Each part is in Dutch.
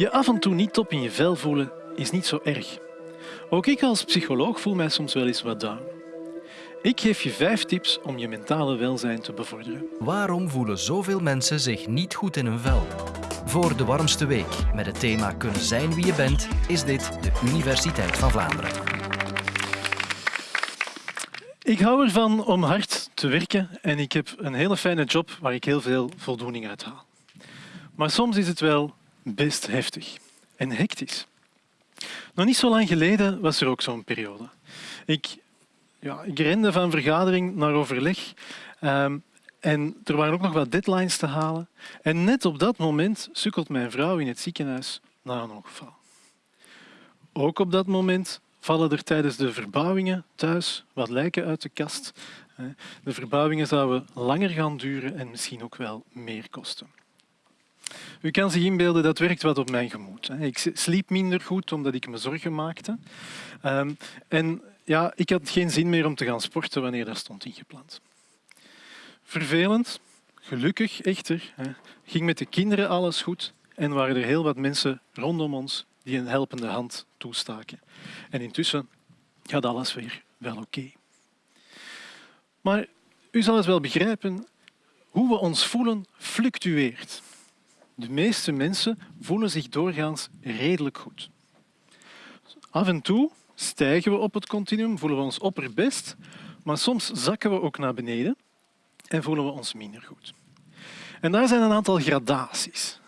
Je af en toe niet top in je vel voelen is niet zo erg. Ook ik als psycholoog voel mij soms wel eens wat down. Ik geef je vijf tips om je mentale welzijn te bevorderen. Waarom voelen zoveel mensen zich niet goed in hun vel? Voor de warmste week met het thema Kunnen zijn wie je bent, is dit de Universiteit van Vlaanderen. Ik hou ervan om hard te werken en ik heb een hele fijne job waar ik heel veel voldoening uit haal. Maar soms is het wel best heftig en hectisch. Nog niet zo lang geleden was er ook zo'n periode. Ik, ja, ik rende van vergadering naar overleg ehm, en er waren ook nog wat deadlines te halen. En net op dat moment sukkelt mijn vrouw in het ziekenhuis na een ongeval. Ook op dat moment vallen er tijdens de verbouwingen thuis wat lijken uit de kast. De verbouwingen zouden langer gaan duren en misschien ook wel meer kosten. U kan zich inbeelden, dat werkt wat op mijn gemoed. Ik sliep minder goed omdat ik me zorgen maakte. Ehm, en ja, ik had geen zin meer om te gaan sporten wanneer dat stond ingepland. Vervelend, gelukkig echter, ging met de kinderen alles goed en waren er heel wat mensen rondom ons die een helpende hand toestaken. En intussen gaat alles weer wel oké. Maar u zal het wel begrijpen, hoe we ons voelen fluctueert. De meeste mensen voelen zich doorgaans redelijk goed. Af en toe stijgen we op het continuum, voelen we ons opperbest, maar soms zakken we ook naar beneden en voelen we ons minder goed. En daar zijn een aantal gradaties.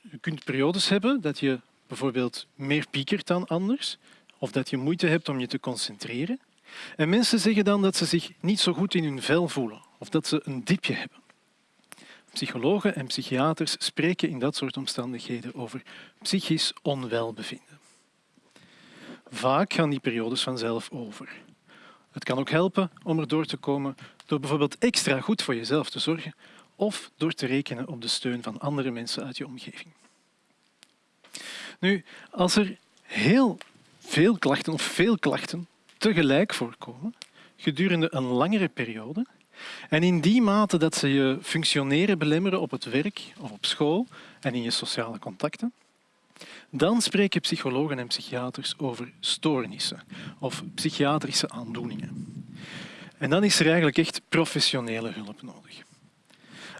Je kunt periodes hebben dat je bijvoorbeeld meer piekert dan anders, of dat je moeite hebt om je te concentreren. En mensen zeggen dan dat ze zich niet zo goed in hun vel voelen, of dat ze een dipje hebben. Psychologen en psychiaters spreken in dat soort omstandigheden over psychisch onwelbevinden. Vaak gaan die periodes vanzelf over. Het kan ook helpen om er door te komen door bijvoorbeeld extra goed voor jezelf te zorgen of door te rekenen op de steun van andere mensen uit je omgeving. Nu, als er heel veel klachten of veel klachten tegelijk voorkomen gedurende een langere periode, en in die mate dat ze je functioneren belemmeren op het werk of op school en in je sociale contacten, dan spreken psychologen en psychiaters over stoornissen of psychiatrische aandoeningen. En dan is er eigenlijk echt professionele hulp nodig.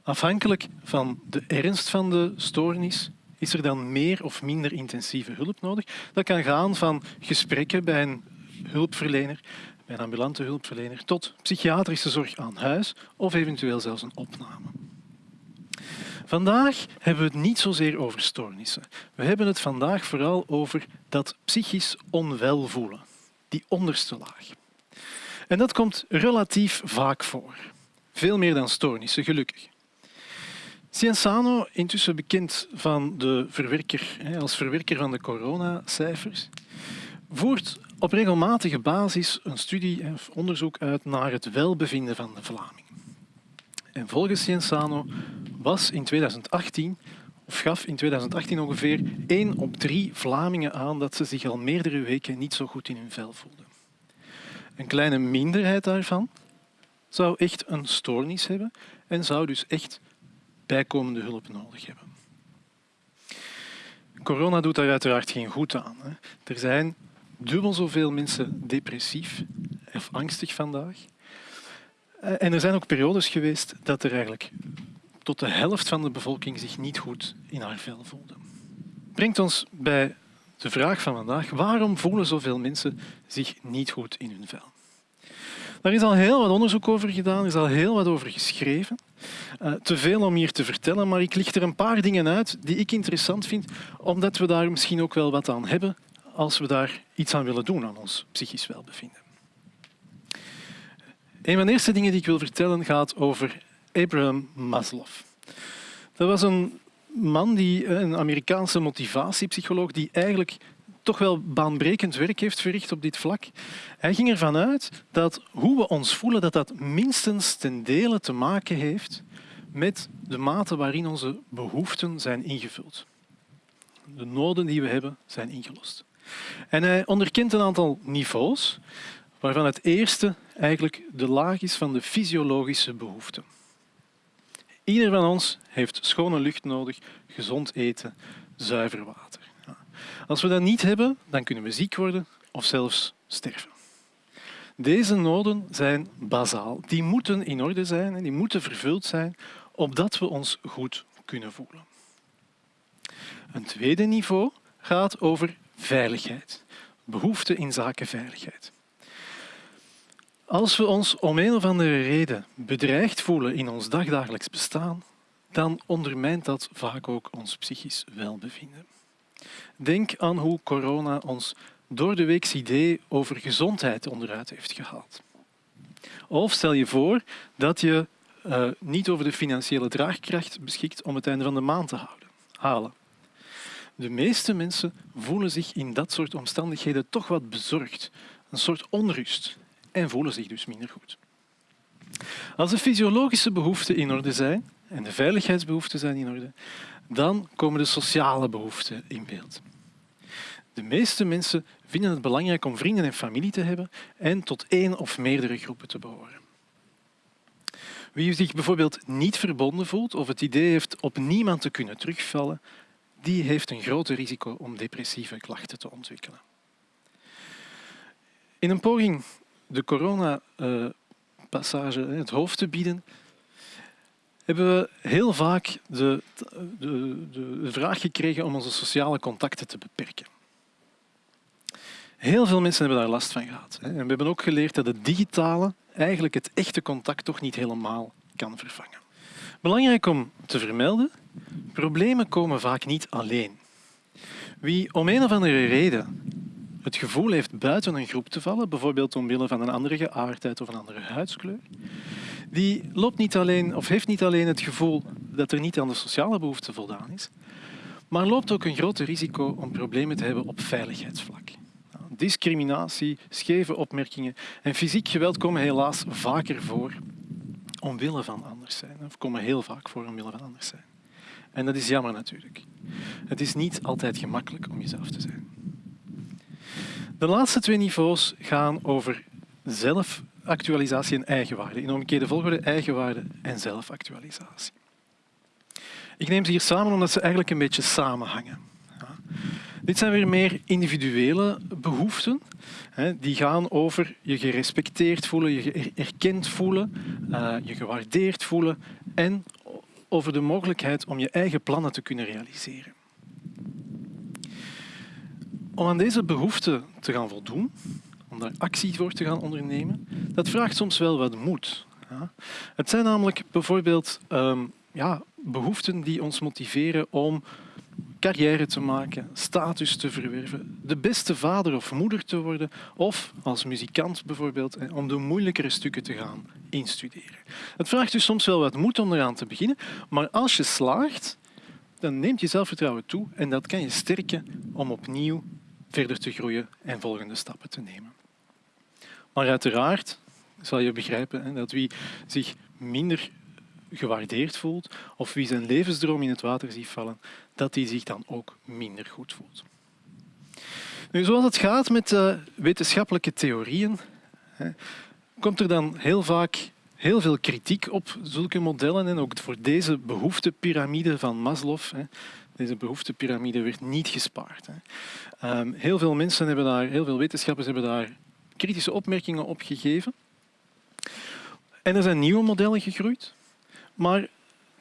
Afhankelijk van de ernst van de stoornis is er dan meer of minder intensieve hulp nodig. Dat kan gaan van gesprekken bij een hulpverlener bij een ambulante hulpverlener tot psychiatrische zorg aan huis of eventueel zelfs een opname. Vandaag hebben we het niet zozeer over stoornissen. We hebben het vandaag vooral over dat psychisch onwel voelen, die onderste laag. En dat komt relatief vaak voor. Veel meer dan stoornissen, gelukkig. Cienzano, intussen bekend van de verwerker, als verwerker van de coronacijfers, voert op regelmatige basis een studie of onderzoek uit naar het welbevinden van de Vlaming. En volgens Cienzano was in 2018 of gaf in 2018 ongeveer 1 op 3 Vlamingen aan dat ze zich al meerdere weken niet zo goed in hun vel voelden. Een kleine minderheid daarvan zou echt een stoornis hebben en zou dus echt bijkomende hulp nodig hebben. Corona doet daar uiteraard geen goed aan. Er zijn dubbel zoveel mensen depressief of angstig vandaag. Eh, en er zijn ook periodes geweest dat er eigenlijk tot de helft van de bevolking zich niet goed in haar vel voelde. Brengt ons bij de vraag van vandaag. Waarom voelen zoveel mensen zich niet goed in hun vel? Daar is al heel wat onderzoek over gedaan, er is al heel wat over geschreven. Uh, te veel om hier te vertellen, maar ik licht er een paar dingen uit die ik interessant vind, omdat we daar misschien ook wel wat aan hebben als we daar iets aan willen doen aan ons psychisch welbevinden. Een van de eerste dingen die ik wil vertellen gaat over Abraham Maslow. Dat was een man, die, een Amerikaanse motivatiepsycholoog, die eigenlijk toch wel baanbrekend werk heeft verricht op dit vlak. Hij ging ervan uit dat hoe we ons voelen, dat dat minstens ten dele te maken heeft met de mate waarin onze behoeften zijn ingevuld. De noden die we hebben zijn ingelost. En hij onderkent een aantal niveaus, waarvan het eerste eigenlijk de laag is van de fysiologische behoeften. Ieder van ons heeft schone lucht nodig, gezond eten, zuiver water. Als we dat niet hebben, dan kunnen we ziek worden of zelfs sterven. Deze noden zijn bazaal. Die moeten in orde zijn en die moeten vervuld zijn opdat we ons goed kunnen voelen. Een tweede niveau gaat over veiligheid. Behoefte in zaken veiligheid. Als we ons om een of andere reden bedreigd voelen in ons dagdagelijks bestaan, dan ondermijnt dat vaak ook ons psychisch welbevinden. Denk aan hoe corona ons door de week's idee over gezondheid onderuit heeft gehaald. Of stel je voor dat je uh, niet over de financiële draagkracht beschikt om het einde van de maand te houden, halen. De meeste mensen voelen zich in dat soort omstandigheden toch wat bezorgd, een soort onrust en voelen zich dus minder goed. Als de fysiologische behoeften in orde zijn en de veiligheidsbehoeften zijn in orde, dan komen de sociale behoeften in beeld. De meeste mensen vinden het belangrijk om vrienden en familie te hebben en tot één of meerdere groepen te behoren. Wie zich bijvoorbeeld niet verbonden voelt of het idee heeft op niemand te kunnen terugvallen, die heeft een groter risico om depressieve klachten te ontwikkelen. In een poging de corona-passage het hoofd te bieden, hebben we heel vaak de, de, de vraag gekregen om onze sociale contacten te beperken. Heel veel mensen hebben daar last van gehad. En we hebben ook geleerd dat het digitale eigenlijk het echte contact toch niet helemaal kan vervangen. Belangrijk om te vermelden, problemen komen vaak niet alleen. Wie om een of andere reden het gevoel heeft buiten een groep te vallen, bijvoorbeeld omwille van een andere geaardheid of een andere huidskleur, die loopt niet alleen, of heeft niet alleen het gevoel dat er niet aan de sociale behoeften voldaan is, maar loopt ook een groot risico om problemen te hebben op veiligheidsvlak. Discriminatie, scheve opmerkingen en fysiek geweld komen helaas vaker voor omwille van anders zijn. Of komen heel vaak voor omwille van anders zijn. En dat is jammer natuurlijk. Het is niet altijd gemakkelijk om jezelf te zijn. De laatste twee niveaus gaan over zelfactualisatie en eigenwaarde. In omgekeerde volgorde eigenwaarde en zelfactualisatie. Ik neem ze hier samen omdat ze eigenlijk een beetje samenhangen. Dit zijn weer meer individuele behoeften. Die gaan over je gerespecteerd voelen, je erkend voelen, eh, je gewaardeerd voelen en over de mogelijkheid om je eigen plannen te kunnen realiseren. Om aan deze behoeften te gaan voldoen, om daar actie voor te gaan ondernemen, dat vraagt soms wel wat moed. Het zijn namelijk bijvoorbeeld um, ja, behoeften die ons motiveren om carrière te maken, status te verwerven, de beste vader of moeder te worden of als muzikant bijvoorbeeld om de moeilijkere stukken te gaan instuderen. Het vraagt dus soms wel wat moed om eraan te beginnen, maar als je slaagt, dan neemt je zelfvertrouwen toe en dat kan je sterken om opnieuw verder te groeien en volgende stappen te nemen. Maar uiteraard zal je begrijpen dat wie zich minder gewaardeerd voelt of wie zijn levensdroom in het water ziet vallen, dat hij zich dan ook minder goed voelt. Nu, zoals het gaat met uh, wetenschappelijke theorieën, hè, komt er dan heel vaak heel veel kritiek op zulke modellen en ook voor deze behoeftepyramide van Maslow. Hè. Deze behoeftepyramide werd niet gespaard. Hè. Um, heel veel mensen hebben daar, heel veel wetenschappers hebben daar kritische opmerkingen op gegeven. En er zijn nieuwe modellen gegroeid. Maar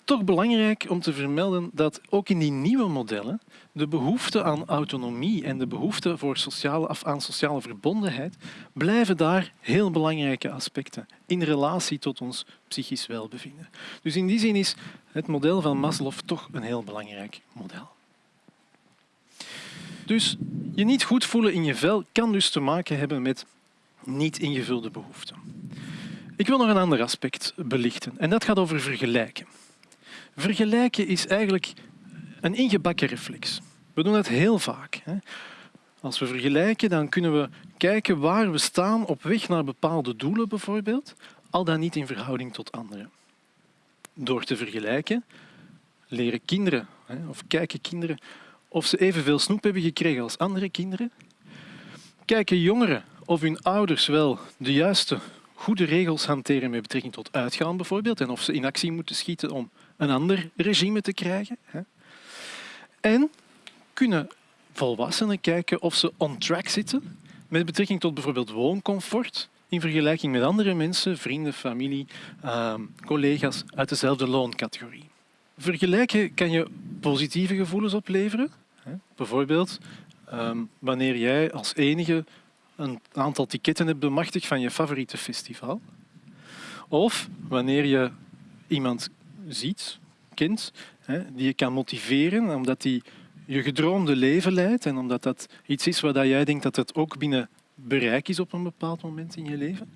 toch belangrijk om te vermelden dat ook in die nieuwe modellen de behoefte aan autonomie en de behoefte voor sociale, of aan sociale verbondenheid blijven daar heel belangrijke aspecten in relatie tot ons psychisch welbevinden. Dus in die zin is het model van Maslow toch een heel belangrijk model. Dus je niet goed voelen in je vel kan dus te maken hebben met niet ingevulde behoeften. Ik wil nog een ander aspect belichten en dat gaat over vergelijken. Vergelijken is eigenlijk een ingebakken reflex. We doen het heel vaak. Als we vergelijken, dan kunnen we kijken waar we staan op weg naar bepaalde doelen bijvoorbeeld, al dan niet in verhouding tot anderen. Door te vergelijken leren kinderen of kijken kinderen of ze evenveel snoep hebben gekregen als andere kinderen. Kijken jongeren of hun ouders wel de juiste goede regels hanteren met betrekking tot uitgaan bijvoorbeeld en of ze in actie moeten schieten om een ander regime te krijgen. En kunnen volwassenen kijken of ze on track zitten met betrekking tot bijvoorbeeld wooncomfort in vergelijking met andere mensen, vrienden, familie, ehm, collega's uit dezelfde looncategorie. Vergelijken kan je positieve gevoelens opleveren. Bijvoorbeeld ehm, wanneer jij als enige een aantal ticketten hebt bemachtigd van je favoriete festival. Of wanneer je iemand ziet, kent, die je kan motiveren omdat hij je gedroomde leven leidt en omdat dat iets is waar jij denkt dat het ook binnen bereik is op een bepaald moment in je leven.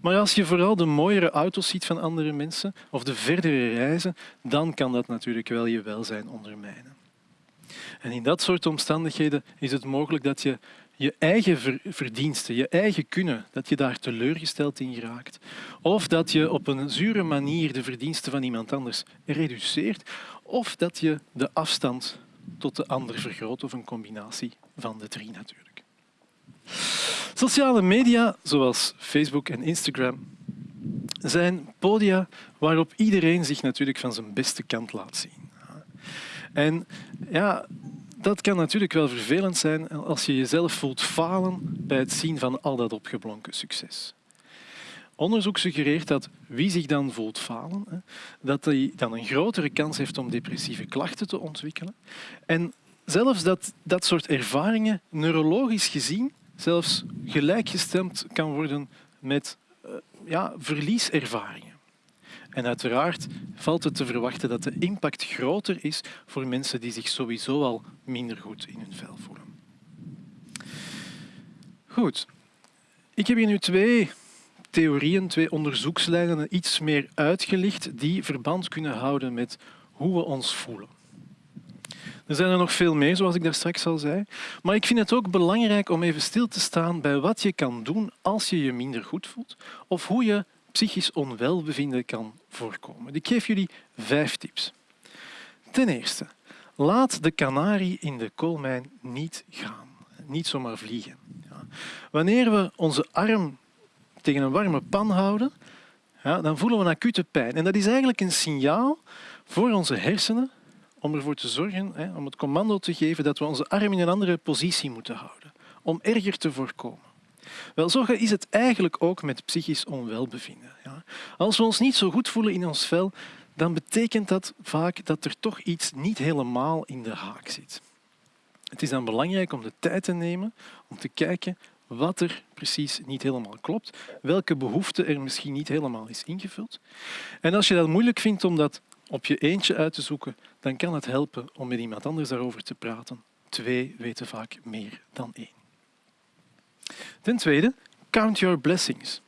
Maar als je vooral de mooiere auto's ziet van andere mensen of de verdere reizen, dan kan dat natuurlijk wel je welzijn ondermijnen. En in dat soort omstandigheden is het mogelijk dat je je eigen verdiensten, je eigen kunnen, dat je daar teleurgesteld in geraakt. Of dat je op een zure manier de verdiensten van iemand anders reduceert. Of dat je de afstand tot de ander vergroot, of een combinatie van de drie natuurlijk. Sociale media, zoals Facebook en Instagram, zijn podia waarop iedereen zich natuurlijk van zijn beste kant laat zien. En ja, dat kan natuurlijk wel vervelend zijn als je jezelf voelt falen bij het zien van al dat opgeblonken succes. Onderzoek suggereert dat wie zich dan voelt falen, dat hij dan een grotere kans heeft om depressieve klachten te ontwikkelen. En zelfs dat dat soort ervaringen neurologisch gezien zelfs gelijkgestemd kan worden met uh, ja, verlieservaringen. En uiteraard valt het te verwachten dat de impact groter is voor mensen die zich sowieso al minder goed in hun vel voelen. Goed. Ik heb hier nu twee theorieën, twee onderzoekslijnen iets meer uitgelicht die verband kunnen houden met hoe we ons voelen. Er zijn er nog veel meer, zoals ik daar straks al zei. Maar ik vind het ook belangrijk om even stil te staan bij wat je kan doen als je je minder goed voelt of hoe je psychisch onwelbevinden kan voorkomen. Ik geef jullie vijf tips. Ten eerste, laat de kanarie in de koolmijn niet gaan. Niet zomaar vliegen. Wanneer we onze arm tegen een warme pan houden, ja, dan voelen we een acute pijn. En dat is eigenlijk een signaal voor onze hersenen om ervoor te zorgen, hè, om het commando te geven dat we onze arm in een andere positie moeten houden, om erger te voorkomen. Wel, zo is het eigenlijk ook met psychisch onwelbevinden. Ja. Als we ons niet zo goed voelen in ons vel, dan betekent dat vaak dat er toch iets niet helemaal in de haak zit. Het is dan belangrijk om de tijd te nemen om te kijken wat er precies niet helemaal klopt, welke behoefte er misschien niet helemaal is ingevuld. En als je dat moeilijk vindt om dat op je eentje uit te zoeken, dan kan het helpen om met iemand anders daarover te praten. Twee weten vaak meer dan één. Ten tweede, count your blessings.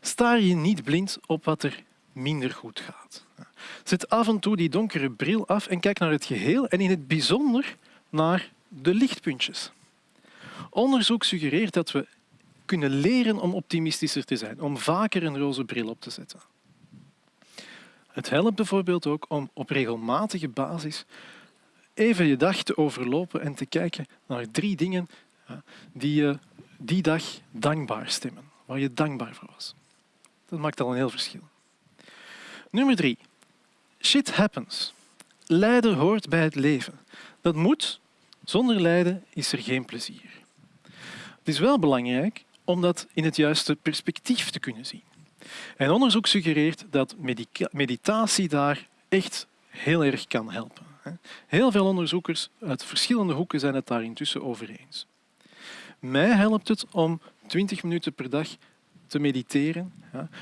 Staar je niet blind op wat er minder goed gaat. Zet af en toe die donkere bril af en kijk naar het geheel en in het bijzonder naar de lichtpuntjes. Onderzoek suggereert dat we kunnen leren om optimistischer te zijn, om vaker een roze bril op te zetten. Het helpt bijvoorbeeld ook om op regelmatige basis even je dag te overlopen en te kijken naar drie dingen die je die dag dankbaar stemmen, waar je dankbaar voor was. Dat maakt al een heel verschil. Nummer drie. Shit happens. Lijden hoort bij het leven. Dat moet. Zonder lijden is er geen plezier. Het is wel belangrijk om dat in het juiste perspectief te kunnen zien. En onderzoek suggereert dat meditatie daar echt heel erg kan helpen. Heel veel onderzoekers uit verschillende hoeken zijn het daar intussen over eens. Mij helpt het om 20 minuten per dag te mediteren.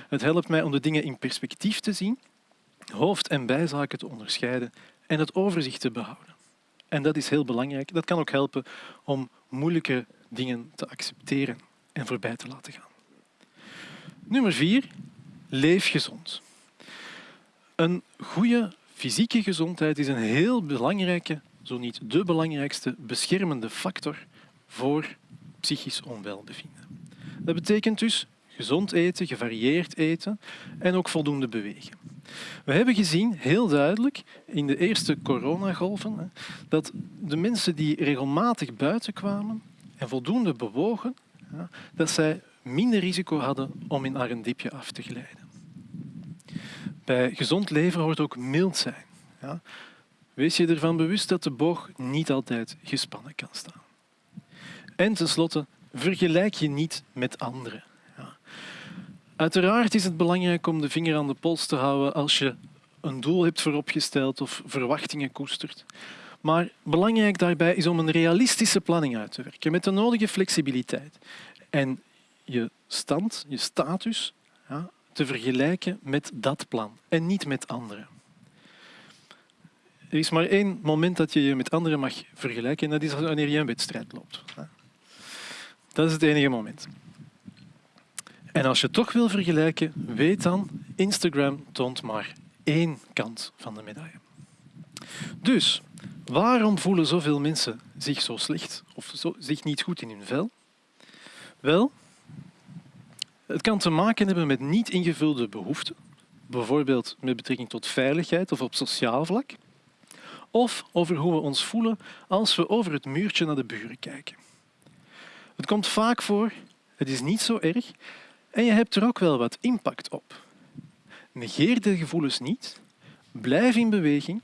Het helpt mij om de dingen in perspectief te zien, hoofd- en bijzaken te onderscheiden en het overzicht te behouden. En dat is heel belangrijk. Dat kan ook helpen om moeilijke dingen te accepteren en voorbij te laten gaan. Nummer vier, leef gezond. Een goede fysieke gezondheid is een heel belangrijke, zo niet de belangrijkste, beschermende factor voor psychisch onwelbevinden. Dat betekent dus gezond eten, gevarieerd eten en ook voldoende bewegen. We hebben gezien, heel duidelijk, in de eerste coronagolven, dat de mensen die regelmatig buiten kwamen en voldoende bewogen, dat zij minder risico hadden om in haar een af te glijden. Bij gezond leven hoort ook mild zijn. Wees je ervan bewust dat de boog niet altijd gespannen kan staan. En tenslotte, vergelijk je niet met anderen. Ja. Uiteraard is het belangrijk om de vinger aan de pols te houden als je een doel hebt vooropgesteld of verwachtingen koestert. Maar belangrijk daarbij is om een realistische planning uit te werken met de nodige flexibiliteit. En je stand, je status, ja, te vergelijken met dat plan en niet met anderen. Er is maar één moment dat je je met anderen mag vergelijken en dat is wanneer je een wedstrijd loopt. Dat is het enige moment. En als je toch wil vergelijken, weet dan, Instagram toont maar één kant van de medaille. Dus, waarom voelen zoveel mensen zich zo slecht of zo, zich niet goed in hun vel? Wel, het kan te maken hebben met niet ingevulde behoeften, bijvoorbeeld met betrekking tot veiligheid of op sociaal vlak, of over hoe we ons voelen als we over het muurtje naar de buren kijken. Het komt vaak voor, het is niet zo erg en je hebt er ook wel wat impact op. Negeer de gevoelens niet, blijf in beweging,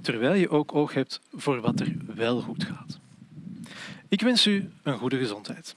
terwijl je ook oog hebt voor wat er wel goed gaat. Ik wens u een goede gezondheid.